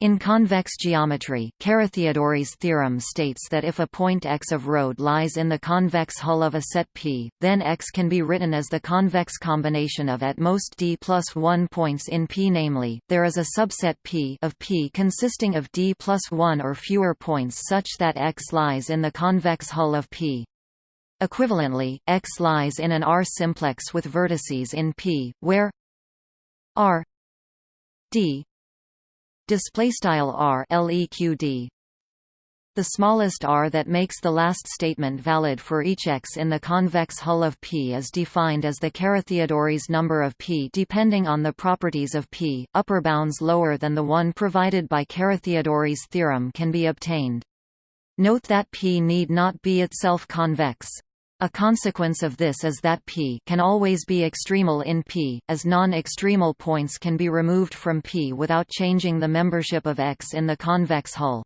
In convex geometry, Carathéodory's theorem states that if a point x of Rode lies in the convex hull of a set P, then x can be written as the convex combination of at most d plus 1 points in P namely, there is a subset P of P consisting of d plus 1 or fewer points such that x lies in the convex hull of P. Equivalently, x lies in an R-simplex with vertices in P, where R d display style r leqd the smallest r that makes the last statement valid for each x in the convex hull of P is defined as the Carathéodory's number of P depending on the properties of P. Upper bounds lower than the one provided by Carathéodory's theorem can be obtained. Note that P need not be itself convex. A consequence of this is that P can always be extremal in P, as non-extremal points can be removed from P without changing the membership of X in the convex hull.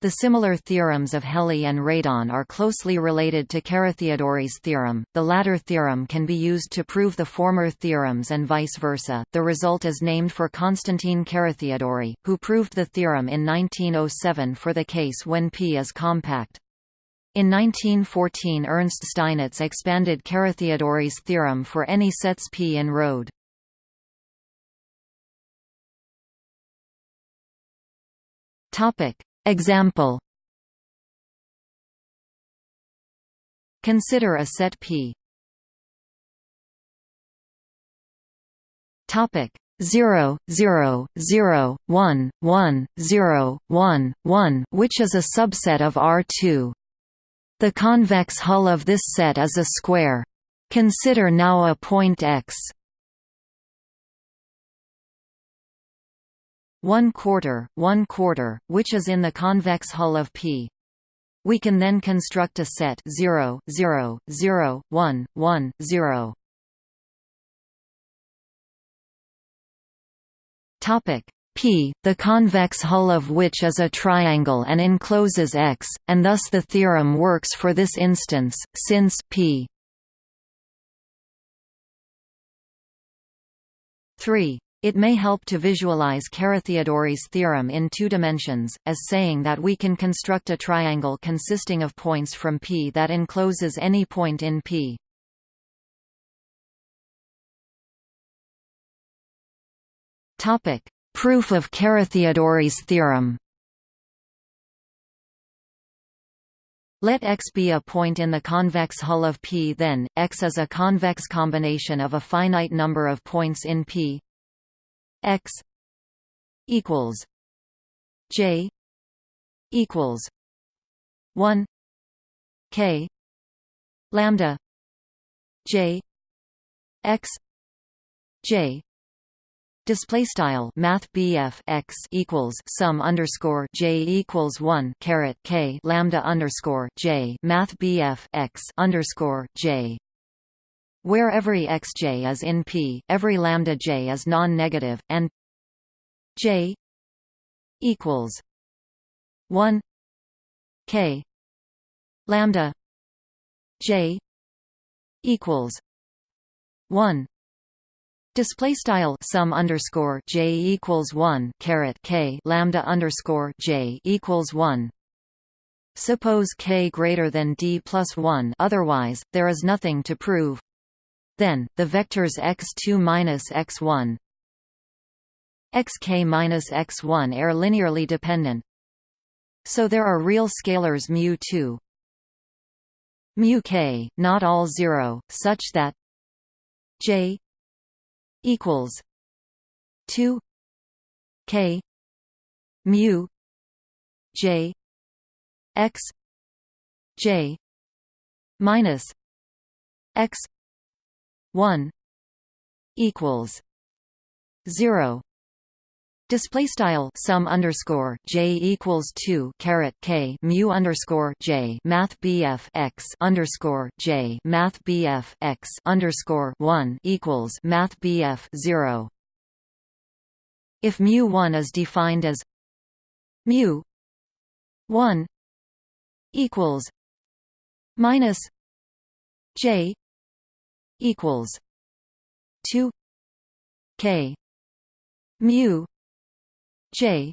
The similar theorems of Helly and Radon are closely related to Carathéodory's theorem. The latter theorem can be used to prove the former theorems and vice versa. The result is named for Constantine Carathéodory, who proved the theorem in 1907 for the case when P is compact. In 1914 Ernst Steinitz expanded Carathéodory's theorem for any sets P in Rode. Example Consider a set P. Topic 0, 0, 0, 1, 1, 0, 1, 1 which is a subset of R2. The convex hull of this set is a square. Consider now a point x 1 quarter, 1 quarter, which is in the convex hull of P. We can then construct a set 0, 0, 0, 1, 1, 0. Topic P, the convex hull of which is a triangle and encloses X, and thus the theorem works for this instance, since P 3. It may help to visualize Carathéodory's theorem in two dimensions, as saying that we can construct a triangle consisting of points from P that encloses any point in P. Topic: Proof of Carathéodory's theorem. Let X be a point in the convex hull of P then, X is a convex combination of a finite number of points in P. X equals J equals 1 K lambda J X J Display style Math x equals sum underscore J equals one caret K lambda underscore J Math x underscore J. Where every xj is in P, every lambda j is non-negative, and j equals one K lambda j equals one Display style sum underscore j equals one caret k lambda underscore j equals one. Suppose k greater than d plus one. Otherwise, there is nothing to prove. Then the vectors x2 minus x1 xk minus x1 are linearly dependent. So there are real scalars mu2 mu k, not all zero, such that j equals 2 k mu j x j minus x 1 equals 0 Display style sum underscore j equals two caret k mu underscore j math bf x underscore j math bf x underscore one equals math bf zero. If mu one is defined as mu one equals minus j equals two k mu J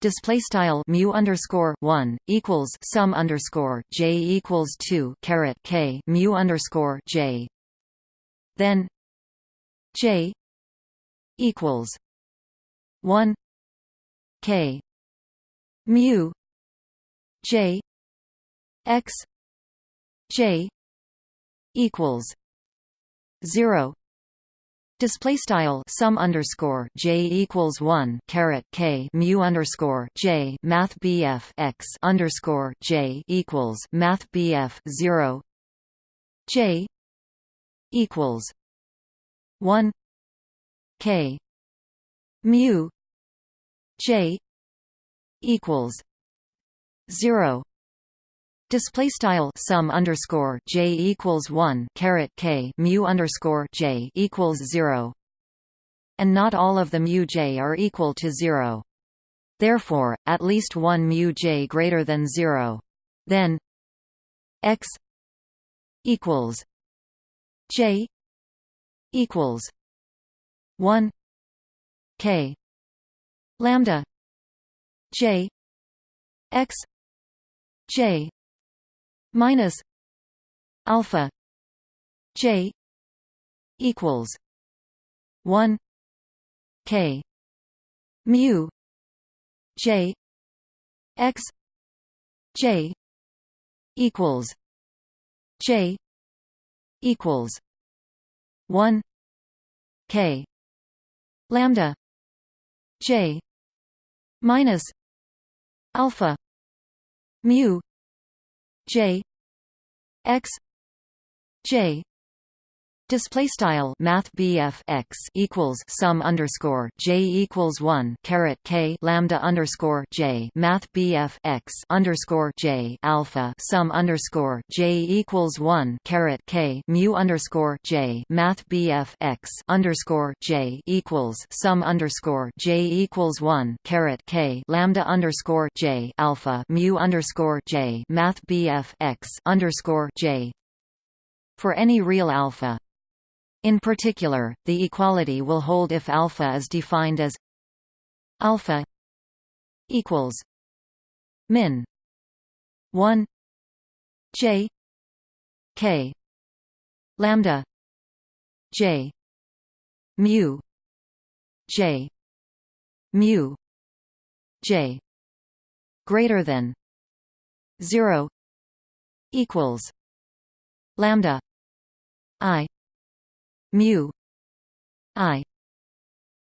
display style mu underscore one equals sum underscore j equals two caret k mu underscore j. Then j equals one k mu j x j equals zero Display style sum underscore j equals one caret k mu underscore j math bf x underscore j equals math bf zero. J equals one k mu j equals zero Display style sum underscore j equals one caret k mu underscore j equals zero, and not all of the mu j are equal to zero. Therefore, at least one mu j greater than zero. Then x equals j equals one k lambda j x j minus alpha j equals 1 k mu j x j equals j equals 1 k lambda j minus alpha mu J X J Display style Math BF x equals sum underscore J equals one caret K lambda underscore J Math BF x underscore J alpha sum underscore J equals one caret K mu underscore J Math BF x underscore J equals sum underscore J equals one caret K lambda underscore J alpha mu underscore J Math BF x underscore J. For any real alpha in particular, the equality will hold if alpha is defined as alpha equals min 1 j k lambda j mu j mu j greater than 0 equals lambda i mu i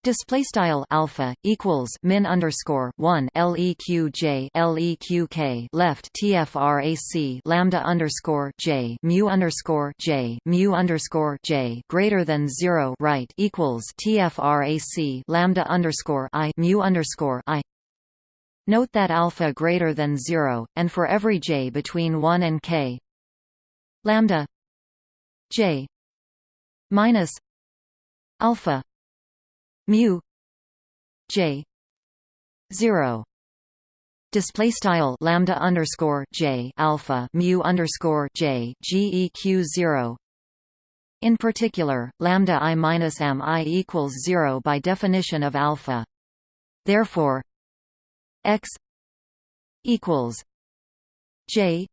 Display style alpha equals min underscore one leq j leq k left tfrac lambda underscore j mu underscore j mu underscore j greater than zero right equals tfrac lambda underscore i mu underscore i. Note that alpha greater than zero, and for every j between one and k, lambda j minus alpha mu j 0 display style lambda underscore j alpha mu underscore j geq 0 in particular lambda i minus m i equals 0 by definition of alpha. Therefore x equals j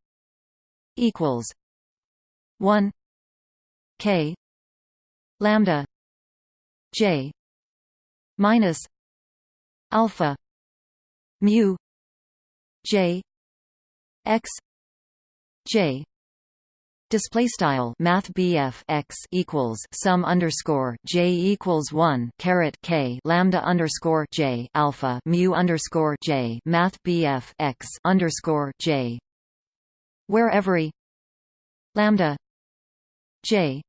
equals 1 k lambda j minus alpha mu j x j. Display style Math BF x equals sum underscore J equals one caret K lambda underscore J alpha mu underscore J Math BF x underscore J. Where every lambda J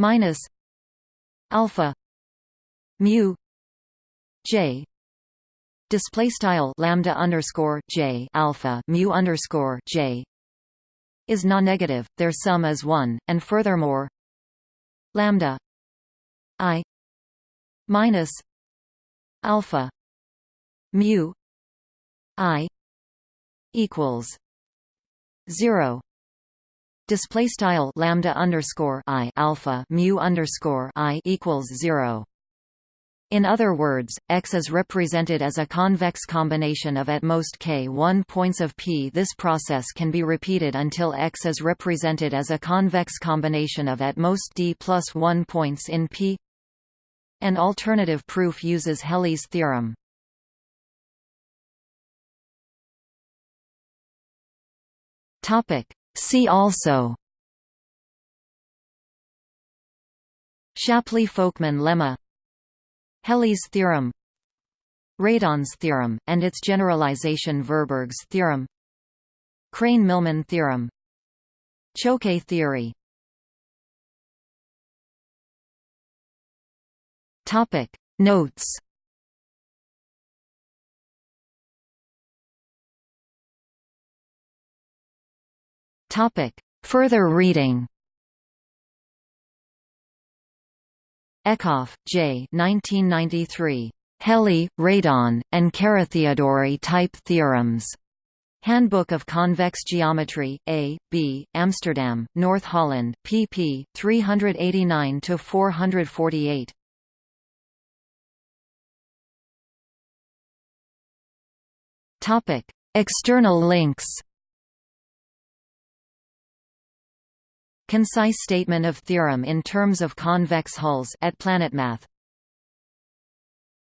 minus alpha mu j. Display style lambda underscore j alpha mu underscore j is non-negative their sum is 1 and furthermore lambda i minus alpha mu i equals 0 display style lambda underscore i alpha mu underscore i equals zero. In other words, X is represented as a convex combination of at most k1 points of P. This process can be repeated until X is represented as a convex combination of at most d plus 1 points in P. An alternative proof uses Helly's theorem. See also. Shapley-Folkman lemma. Helly's theorem. Radon's theorem, and its generalization Tverberg's theorem. Krein-Milman theorem. Choquet theory. Notes Topic Further reading Eckhoff, J. 1993. Helly, Radon, and Carathéodory type theorems. Handbook of Convex Geometry, A. B., Amsterdam, North Holland, pp. 389–448. External links Concise statement of theorem in terms of convex hulls at PlanetMath